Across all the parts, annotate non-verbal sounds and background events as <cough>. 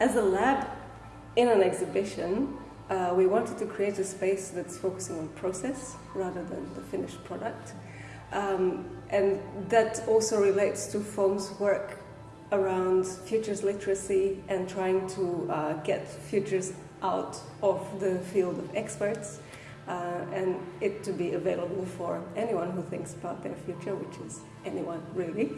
As a lab in an exhibition, uh, we wanted to create a space that's focusing on process rather than the finished product. Um, and that also relates to FOAM's work around futures literacy and trying to uh, get futures out of the field of experts uh, and it to be available for anyone who thinks about their future, which is anyone really.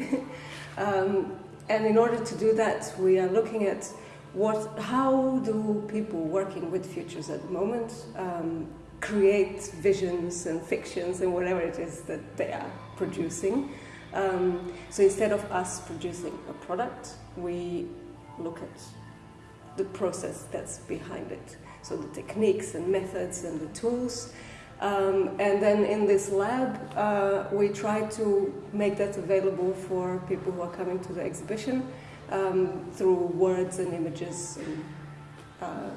<laughs> um, and in order to do that, we are looking at what, how do people working with futures at the moment um, create visions and fictions and whatever it is that they are producing. Um, so instead of us producing a product, we look at the process that's behind it. So the techniques and methods and the tools. Um, and then in this lab, uh, we try to make that available for people who are coming to the exhibition um, through words and images, and, uh,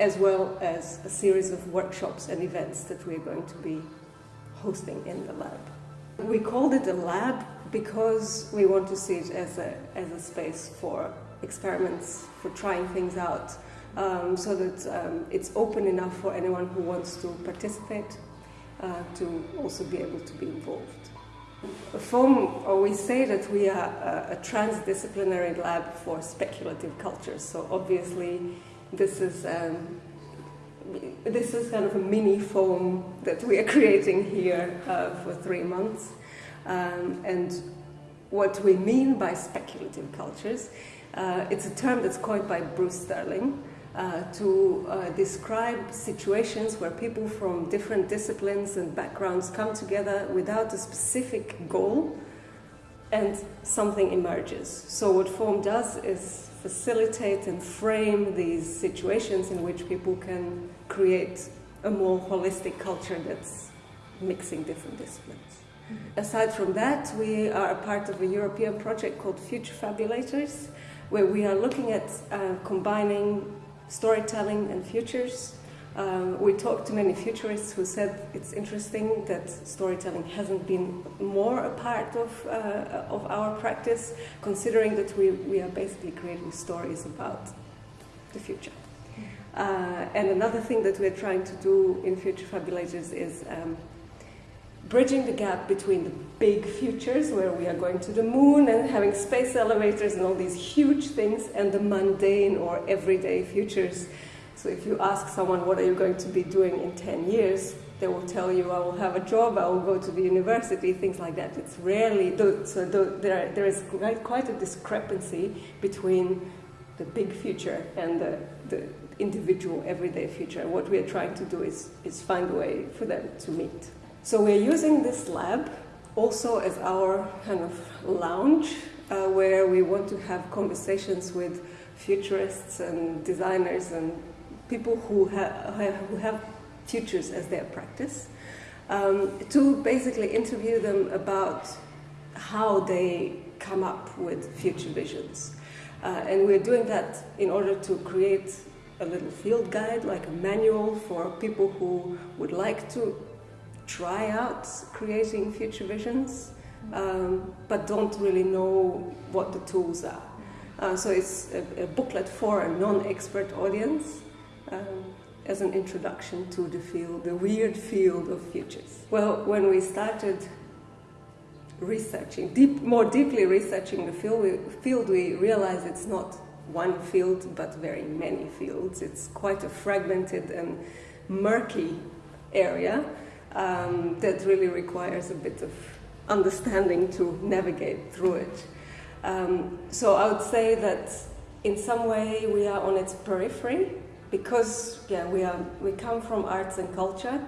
as well as a series of workshops and events that we're going to be hosting in the lab. We called it a lab because we want to see it as a, as a space for experiments, for trying things out, um, so that um, it's open enough for anyone who wants to participate uh, to also be able to be involved. FOAM, we say that we are a, a, transdisciplinary lab for speculative cultures. So obviously, this is um, this is kind of a mini FOAM that we are <laughs> creating here uh, for three months. Um, and what we mean by speculative cultures, uh, it's a term that's coined by Bruce Sterling. Uh, to uh, describe situations where people from different disciplines and backgrounds come together without a specific goal and something emerges. So what FOAM does is facilitate and frame these situations in which people can create a more holistic culture that's mixing different disciplines. Mm-hmm. Aside from that, we are a part of a European project called Future Fabulators, where we are looking at uh, combining storytelling and futures. Um, we talked to many futurists who said it's interesting that storytelling hasn't been more a part of, uh, of our practice, considering that we, we are basically creating stories about the future. Uh, and another thing that we're trying to do in Future Fabulators is um, bridging the gap between the big futures, where we are going to the moon and having space elevators and all these huge things, and the mundane or everyday futures. So if you ask someone, what are you going to be doing in 10 years? They will tell you, I will have a job, I will go to the university, things like that. It's rarely, so there, there is quite a discrepancy between the big future and the, the individual everyday future. What we are trying to do is, is find a way for them to meet. So we're using this lab also as our kind of lounge uh, where we want to have conversations with futurists and designers and people who, ha who have futures as their practice um, to basically interview them about how they come up with future visions. Uh, and we're doing that in order to create a little field guide, like a manual for people who would like to try out creating future visions, um, but don't really know what the tools are. Uh, so it's a, a, booklet for a non-expert audience um, as an introduction to the field, the weird field of futures. Well, when we started researching, deep, more deeply researching the field we, field, we realized it's not one field, but very many fields. It's quite a fragmented and murky area um, that really requires a bit of understanding to navigate through it. Um, so I would say that in some way we are on its periphery because yeah we are we come from arts and culture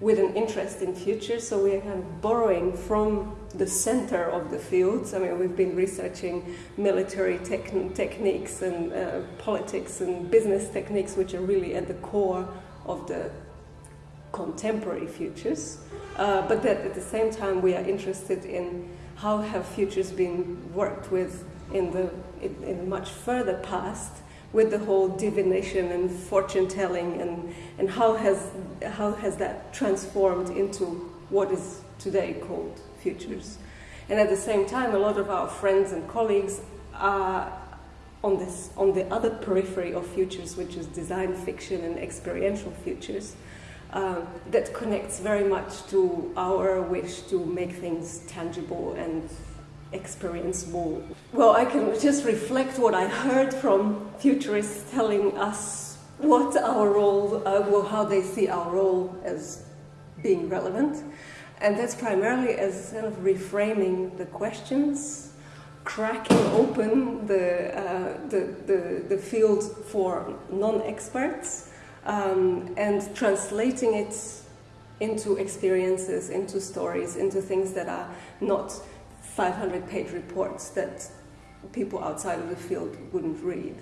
with an interest in future so we are kind of borrowing from the center of the fields. I mean we've been researching military techniques and uh, politics and business techniques which are really at the core of the contemporary futures, uh, but that at the same time we are interested in how have futures been worked with in the in, in much further past with the whole divination and fortune telling and, and how has how has that transformed into what is today called futures. And at the same time, a lot of our friends and colleagues are on this on the other periphery of futures, which is design fiction and experiential futures, uh, that connects very much to our wish to make things tangible and experienceable. Well, I can just reflect what I heard from futurists telling us what our role, uh, well, how they see our role as being relevant. And that's primarily as kind of reframing the questions, cracking open the, uh, the, the, the, field for non-experts, um, and translating it into experiences, into stories, into things that are not 500 page reports that people outside of the field wouldn't read.